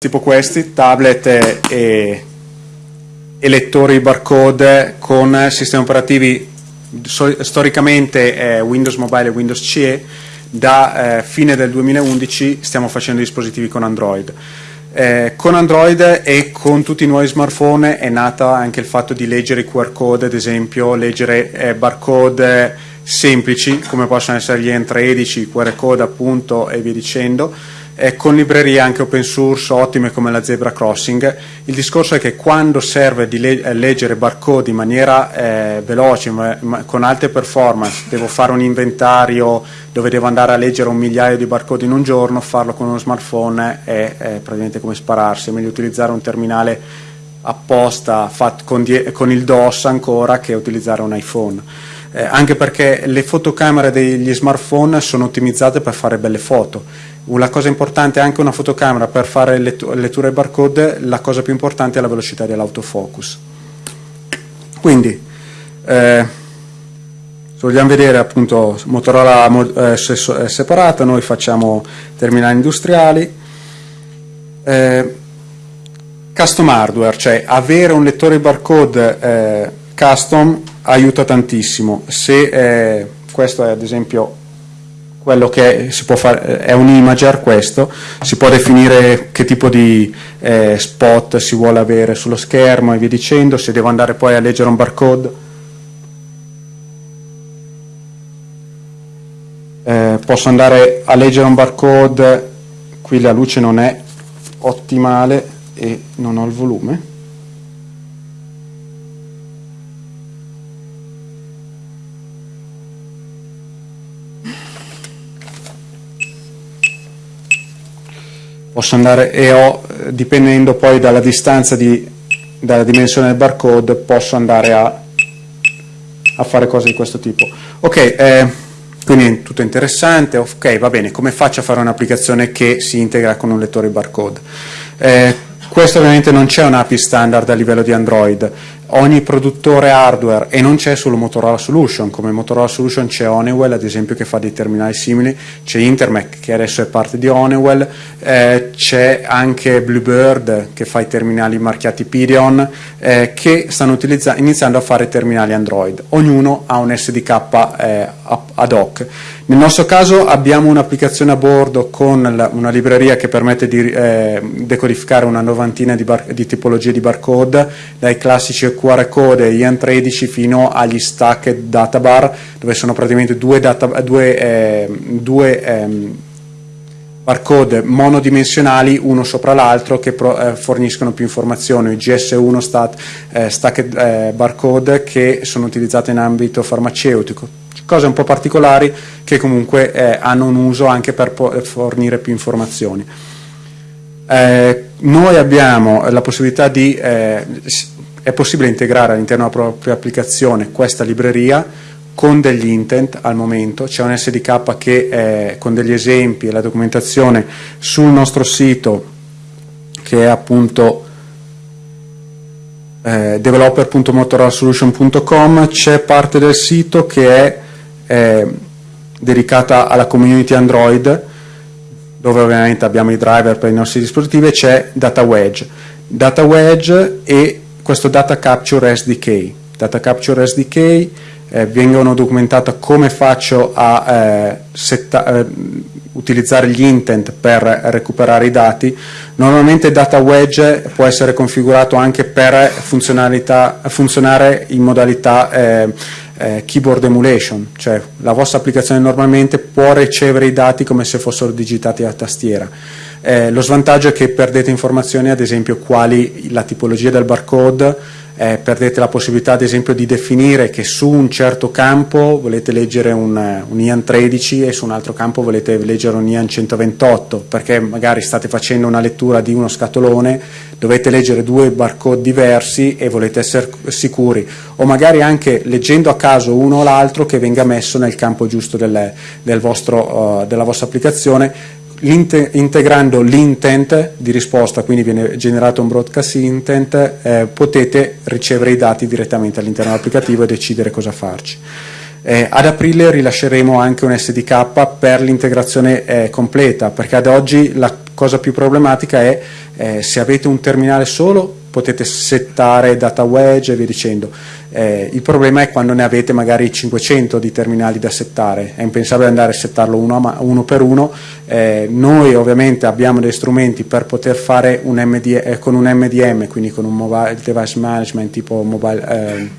tipo questi, tablet e, e lettori barcode con sistemi operativi storicamente eh, Windows Mobile e Windows CE, da eh, fine del 2011 stiamo facendo dispositivi con Android. Eh, con Android e con tutti i nuovi smartphone è nata anche il fatto di leggere i QR code, ad esempio leggere eh, barcode semplici come possono essere gli N13, QR code appunto e via dicendo, eh, con librerie anche open source ottime come la Zebra Crossing. Il discorso è che quando serve di le eh, leggere barcode in maniera eh, veloce, ma, ma con alte performance, devo fare un inventario dove devo andare a leggere un migliaio di barcode in un giorno, farlo con uno smartphone è, è praticamente come spararsi, è meglio utilizzare un terminale apposta con, con il DOS ancora che utilizzare un iPhone. Eh, anche perché le fotocamere degli smartphone sono ottimizzate per fare belle foto una cosa importante è anche una fotocamera per fare letture barcode, la cosa più importante è la velocità dell'autofocus. Quindi, eh, se vogliamo vedere appunto Motorola eh, separata, noi facciamo terminali industriali, eh, custom hardware, cioè avere un lettore barcode eh, custom aiuta tantissimo. Se eh, questo è ad esempio quello che si può fare è un imager questo, si può definire che tipo di eh, spot si vuole avere sullo schermo e via dicendo, se devo andare poi a leggere un barcode. Eh, posso andare a leggere un barcode, qui la luce non è ottimale e non ho il volume posso andare e ho, dipendendo poi dalla distanza di, dalla dimensione del barcode, posso andare a, a fare cose di questo tipo. Ok, eh, quindi tutto interessante, ok, va bene, come faccio a fare un'applicazione che si integra con un lettore barcode? Eh, questo ovviamente non c'è un'API standard a livello di Android, ogni produttore hardware e non c'è solo Motorola Solution, come Motorola Solution c'è Honeywell ad esempio che fa dei terminali simili, c'è Intermec che adesso è parte di Honeywell, eh, c'è anche Bluebird che fa i terminali marchiati Pideon eh, che stanno iniziando a fare terminali Android, ognuno ha un SDK eh, ad hoc. Nel nostro caso abbiamo un'applicazione a bordo con la, una libreria che permette di eh, decodificare una novantina di, di tipologie di barcode, dai classici QR code IAN13 fino agli stack data bar, dove sono praticamente due, data, due, eh, due ehm, barcode monodimensionali uno sopra l'altro che pro, eh, forniscono più informazioni, GS1 stat, eh, stack eh, barcode che sono utilizzate in ambito farmaceutico cose un po' particolari che comunque eh, hanno un uso anche per fornire più informazioni. Eh, noi abbiamo la possibilità di, eh, è possibile integrare all'interno della propria applicazione questa libreria con degli intent al momento, c'è un SDK che è con degli esempi e la documentazione sul nostro sito che è appunto eh, developer.motorolasolution.com c'è parte del sito che è eh, dedicata alla community Android, dove ovviamente abbiamo i driver per i nostri dispositivi, e c'è Data Wedge. Data Wedge e questo Data Capture SDK. Data Capture SDK eh, vengono documentate come faccio a eh, eh, utilizzare gli intent per recuperare i dati. Normalmente Data Wedge può essere configurato anche per funzionare in modalità eh, eh, keyboard emulation, cioè la vostra applicazione normalmente può ricevere i dati come se fossero digitati a tastiera. Eh, lo svantaggio è che perdete informazioni, ad esempio quali la tipologia del barcode, eh, perdete la possibilità ad esempio di definire che su un certo campo volete leggere un, un IAN 13 e su un altro campo volete leggere un IAN 128 perché magari state facendo una lettura di uno scatolone, dovete leggere due barcode diversi e volete essere sicuri. O magari anche leggendo a caso uno o l'altro che venga messo nel campo giusto del, del vostro, uh, della vostra applicazione integrando l'intent di risposta, quindi viene generato un broadcast intent, eh, potete ricevere i dati direttamente all'interno dell'applicativo e decidere cosa farci. Eh, ad aprile rilasceremo anche un SDK per l'integrazione eh, completa, perché ad oggi la cosa più problematica è eh, se avete un terminale solo potete settare data wedge e via dicendo. Eh, il problema è quando ne avete magari 500 di terminali da settare, è impensabile andare a settarlo uno, uno per uno. Eh, noi ovviamente abbiamo dei strumenti per poter fare un MD, eh, con un MDM, quindi con un mobile device management tipo, mobile, ehm,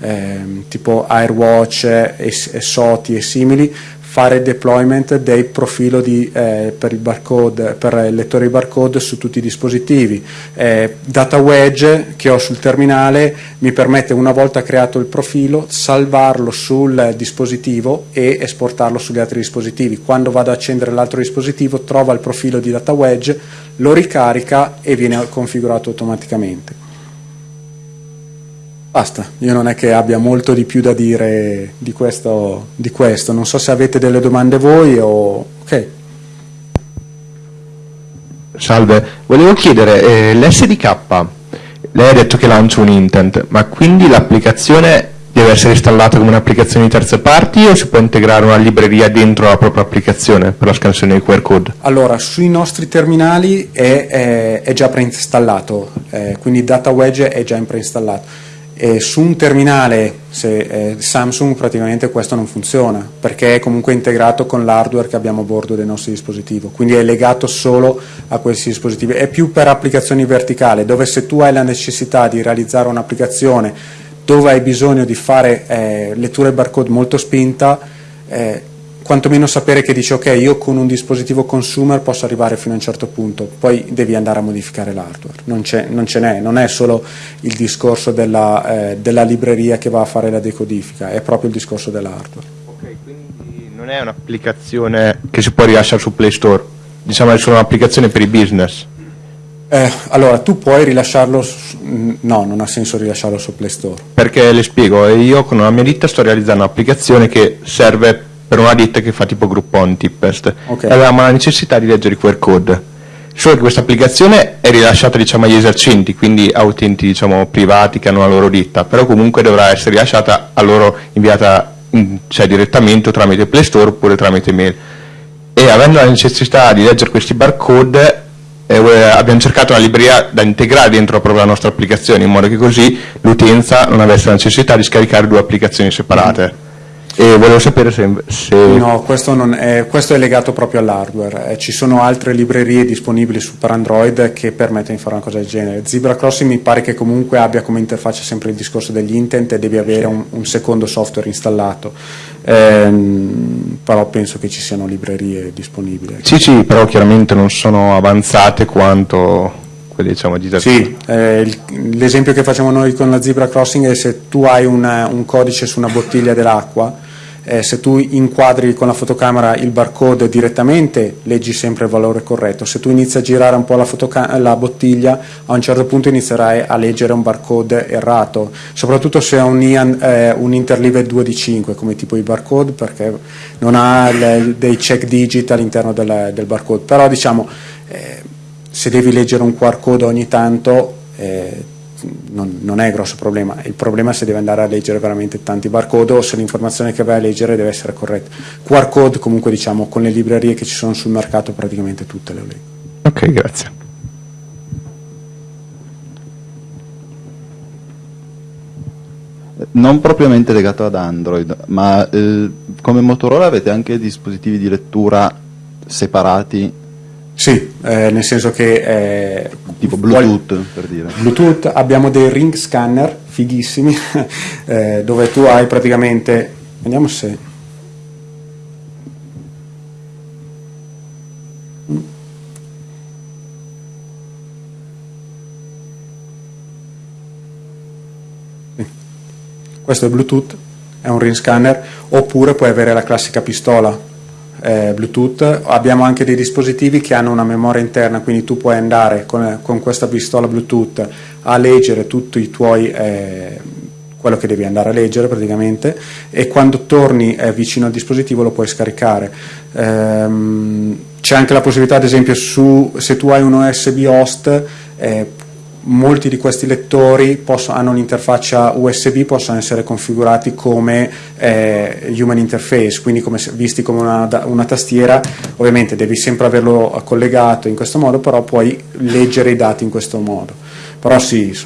ehm, tipo AirWatch e, e SOTI e simili, fare deployment del profilo di, eh, per, il barcode, per il lettore di barcode su tutti i dispositivi. Eh, data wedge che ho sul terminale mi permette una volta creato il profilo salvarlo sul dispositivo e esportarlo sugli altri dispositivi. Quando vado ad accendere l'altro dispositivo trova il profilo di data wedge, lo ricarica e viene configurato automaticamente. Basta, io non è che abbia molto di più da dire di questo, di questo. non so se avete delle domande voi o... ok. Salve, volevo chiedere, eh, l'SDK, lei ha detto che lancia un intent, ma quindi l'applicazione deve essere installata come un'applicazione di terze parti o si può integrare una libreria dentro la propria applicazione per la scansione di QR code? Allora, sui nostri terminali è, è, è già preinstallato, eh, quindi Data Wedge è già preinstallato e su un terminale se, eh, Samsung praticamente questo non funziona perché è comunque integrato con l'hardware che abbiamo a bordo del nostro dispositivo, quindi è legato solo a questi dispositivi. È più per applicazioni verticali dove se tu hai la necessità di realizzare un'applicazione dove hai bisogno di fare eh, lettura barcode molto spinta, eh, quantomeno sapere che dice ok io con un dispositivo consumer posso arrivare fino a un certo punto, poi devi andare a modificare l'hardware, non, non ce n'è, non è solo il discorso della, eh, della, libreria che va a fare la decodifica, è proprio il discorso dell'hardware. Ok, quindi non è un'applicazione che si può rilasciare su Play Store, diciamo è solo un'applicazione per i business. Eh, allora, tu puoi rilasciarlo, no, non ha senso rilasciarlo su Play Store. Perché le spiego, io con la mia ditta sto realizzando un'applicazione che serve per una ditta che fa tipo Groupon Tippest okay. avevamo la necessità di leggere i QR code solo che questa applicazione è rilasciata diciamo, agli esercenti quindi a utenti diciamo, privati che hanno la loro ditta però comunque dovrà essere rilasciata a loro inviata in, cioè, direttamente tramite Play Store oppure tramite mail e avendo la necessità di leggere questi barcode eh, abbiamo cercato una libreria da integrare dentro proprio la nostra applicazione in modo che così l'utenza non avesse la necessità di scaricare due applicazioni separate. E volevo sapere se... se... No, questo, è, questo, è, legato proprio all'hardware. Eh, ci sono altre librerie disponibili su per Android che permettono di fare una cosa del genere. Zebra Crossing mi pare che comunque abbia come interfaccia sempre il discorso degli intent e devi avere un, un secondo software installato. Eh, però penso che ci siano librerie disponibili. Sì, sì, però chiaramente non sono avanzate quanto diciamo di Sì, eh, l'esempio che facciamo noi con la Zebra Crossing è se tu hai una, un codice su una bottiglia dell'acqua eh, se tu inquadri con la fotocamera il barcode direttamente leggi sempre il valore corretto, se tu inizi a girare un po' la, la bottiglia a un certo punto inizierai a leggere un barcode errato, soprattutto se è un, eh, un interleave 2 di 5 come tipo di barcode perché non ha le, dei check digit all'interno del, del, barcode, però diciamo eh, se devi leggere un QR code ogni tanto eh, non, non, è grosso problema, il problema è se deve andare a leggere veramente tanti barcode o se l'informazione che vai a leggere deve essere corretta. QR code comunque diciamo con le librerie che ci sono sul mercato praticamente tutte le leggo. Ok, grazie. Non propriamente legato ad Android, ma eh, come Motorola avete anche dispositivi di lettura separati sì, eh, nel senso che... Eh, tipo Bluetooth per dire. Bluetooth, abbiamo dei ring scanner fighissimi eh, dove tu hai praticamente... Vediamo se... Questo è Bluetooth, è un ring scanner, oppure puoi avere la classica pistola eh, Bluetooth, abbiamo anche dei dispositivi che hanno una memoria interna, quindi tu puoi andare con, con questa pistola Bluetooth a leggere tutti i tuoi, eh, quello che devi andare a leggere praticamente, e quando torni eh, vicino al dispositivo lo puoi scaricare. Ehm, c'è anche la possibilità, ad esempio, su, se tu hai un USB host, eh, molti di questi lettori possono, hanno un'interfaccia USB, possono essere configurati come eh, human interface, quindi come, visti come una, una, tastiera, ovviamente devi sempre averlo collegato in questo modo, però puoi leggere i dati in questo modo. Però sì,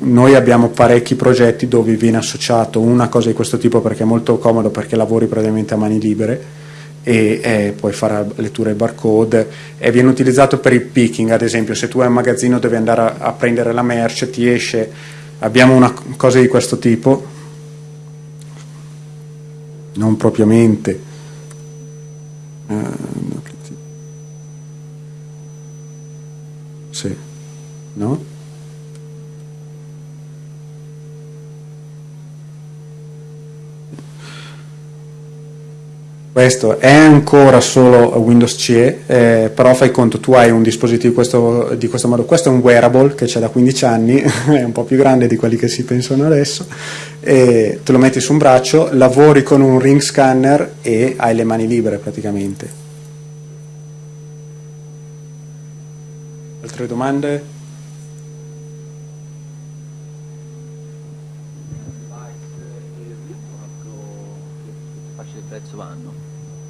noi abbiamo parecchi progetti dove viene associato una cosa di questo tipo perché è molto comodo, perché lavori praticamente a mani libere, e eh, puoi fare lettura ai barcode. E viene utilizzato per il picking ad esempio se tu hai un magazzino devi andare a, a prendere la merce ti esce. Abbiamo una cosa di questo tipo. Non propriamente. Uh, sì. No? Questo è ancora solo Windows CE, eh, però fai conto, tu hai un dispositivo questo, di questo modo, questo è un wearable che c'è da 15 anni, è un po' più grande di quelli che si pensano adesso, te lo metti su un braccio, lavori con un ring scanner e hai le mani libere praticamente. Altre domande?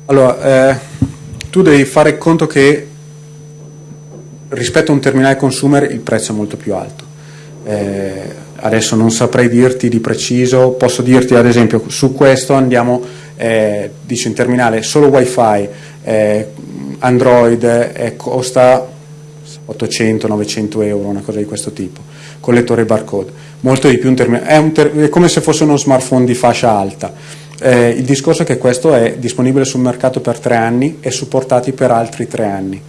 Allora, eh, tu devi fare conto che rispetto a un terminale consumer il prezzo è molto più alto. Eh, adesso non saprei dirti di preciso, posso dirti ad esempio su questo andiamo, eh, dice in terminale solo wifi, eh, Android eh, costa 800-900 euro, una cosa di questo tipo, con lettore barcode, molto di più un terminale, è, un ter è come se fosse uno smartphone di fascia alta eh, il discorso è che questo è disponibile sul mercato per tre anni e supportati per altri tre anni.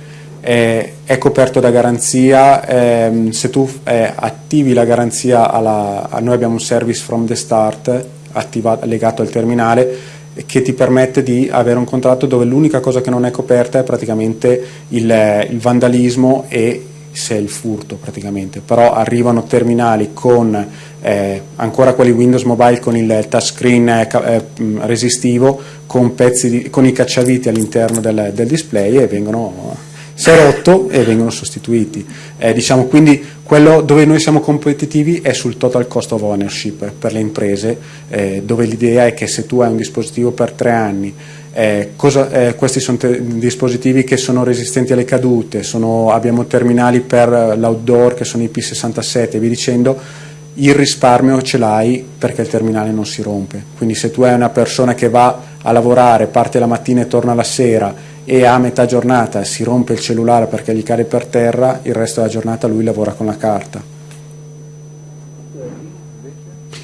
Eh, è coperto da garanzia, ehm, se tu eh, attivi la garanzia, alla, noi abbiamo un service from the start attivato, legato al terminale che ti permette di avere un contratto dove l'unica cosa che non è coperta è praticamente il, il vandalismo e se il furto praticamente, però arrivano terminali con eh, ancora quelli Windows Mobile con il touchscreen eh, eh resistivo con, di, con, i cacciaviti all'interno del, del, display e vengono si è rotto e vengono sostituiti. Eh, diciamo, quindi quello dove noi siamo competitivi è sul total cost of ownership per le imprese, eh, dove l'idea è che se tu hai un dispositivo per tre anni eh, cosa, eh, questi sono dispositivi che sono resistenti alle cadute, sono, abbiamo terminali per l'outdoor che sono i P67 e via dicendo, il risparmio ce l'hai perché il terminale non si rompe. Quindi se tu hai una persona che va a lavorare, parte la mattina e torna la sera e a metà giornata si rompe il cellulare perché gli cade per terra, il resto della giornata lui lavora con la carta.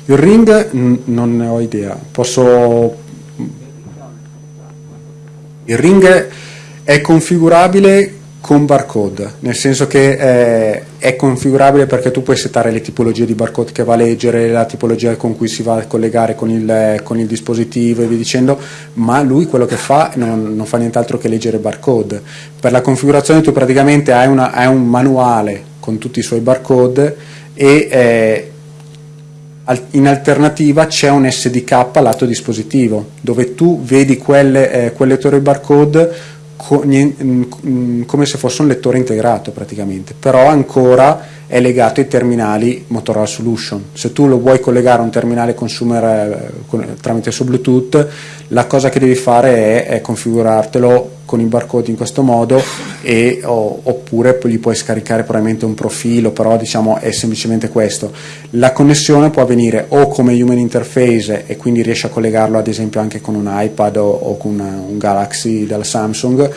Il ring non ne ho idea, posso il ring è configurabile con barcode, nel senso che eh, è configurabile perché tu puoi settare le tipologie di barcode che va a leggere, la tipologia con cui si va a collegare con il, con il dispositivo e via dicendo, ma lui quello che fa non, non, fa nient'altro che leggere barcode. Per la configurazione tu praticamente hai, una, hai un manuale con tutti i suoi barcode e eh, in alternativa c'è un SDK lato dispositivo dove tu vedi quelle, eh, quel lettore barcode mm, mm, come se fosse un lettore integrato praticamente, però ancora è legato ai terminali Motorola Solution. Se tu lo vuoi collegare a un terminale consumer eh, tramite su Bluetooth, la cosa che devi fare è, è configurartelo con i barcode in questo modo e, o, oppure gli puoi scaricare probabilmente un profilo, però diciamo è semplicemente questo. La connessione può avvenire o come human interface e quindi riesci a collegarlo ad esempio anche con un iPad o, o con una, un Galaxy della Samsung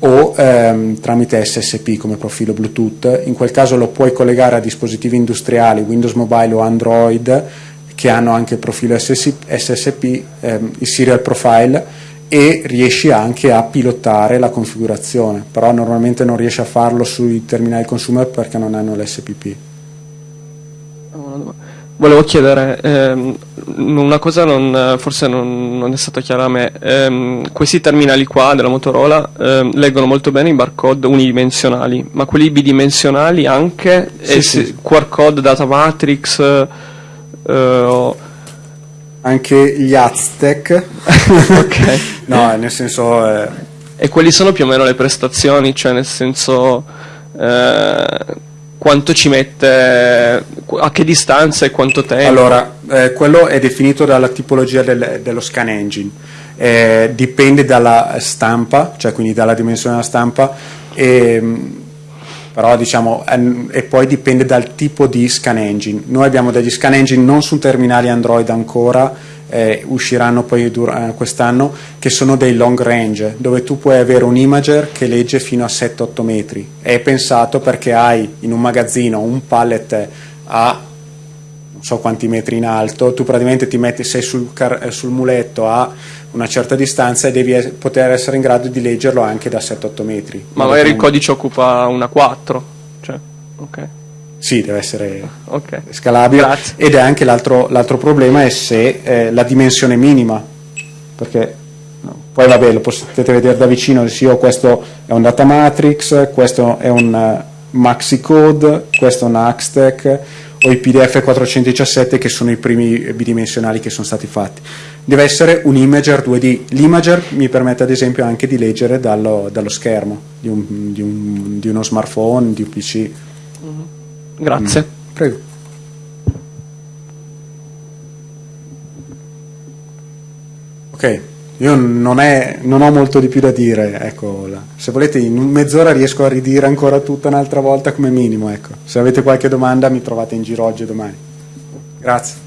o ehm, tramite SSP come profilo Bluetooth, in quel caso lo puoi collegare a dispositivi industriali, Windows Mobile o Android che hanno anche il profilo SSP, ehm, il serial profile e riesci anche a pilotare la configurazione, però normalmente non riesci a farlo sui terminali consumer perché non hanno l'SPP. Volevo chiedere, ehm, una cosa non, forse non, non, è stata chiara a me, ehm, questi terminali qua della Motorola ehm, leggono molto bene i barcode unidimensionali, ma quelli bidimensionali anche, sì, sì. QR code, data matrix, eh, anche gli Aztec, ok, no nel senso... Eh... E quali sono più o meno le prestazioni, cioè nel senso... Eh, quanto ci mette, a che distanza e quanto tempo? Allora, eh, quello è definito dalla tipologia del, dello scan engine, eh, dipende dalla stampa, cioè quindi dalla dimensione della stampa, e, però diciamo, e poi dipende dal tipo di scan engine. Noi abbiamo degli scan engine non su terminali Android ancora, eh, usciranno poi eh, quest'anno, che sono dei long range, dove tu puoi avere un imager che legge fino a 7-8 metri. È pensato perché hai in un magazzino un pallet a non so quanti metri in alto, tu praticamente ti metti, sei sul, eh, sul muletto a una certa distanza e devi poter essere in grado di leggerlo anche da 7-8 metri. Ma magari il codice occupa una 4, cioè, ok. Sì, deve essere okay. scalabile Grazie. ed è anche l'altro, problema è se eh, la dimensione minima, perché no, poi vabbè lo potete vedere da vicino, sì, oh, questo è un data matrix, questo è un uh, maxi code, questo è un Axtec o i PDF 417 che sono i primi bidimensionali che sono stati fatti. Deve essere un imager 2D, l'imager mi permette ad esempio anche di leggere dallo, dallo schermo di, un, di, un, di, uno smartphone, di un PC. Mm -hmm. Grazie. Mm. Prego. Ok, io non, è, non, ho molto di più da dire, ecco, se volete in mezz'ora riesco a ridire ancora tutta un'altra volta come minimo, ecco. se avete qualche domanda mi trovate in giro oggi e domani. Grazie.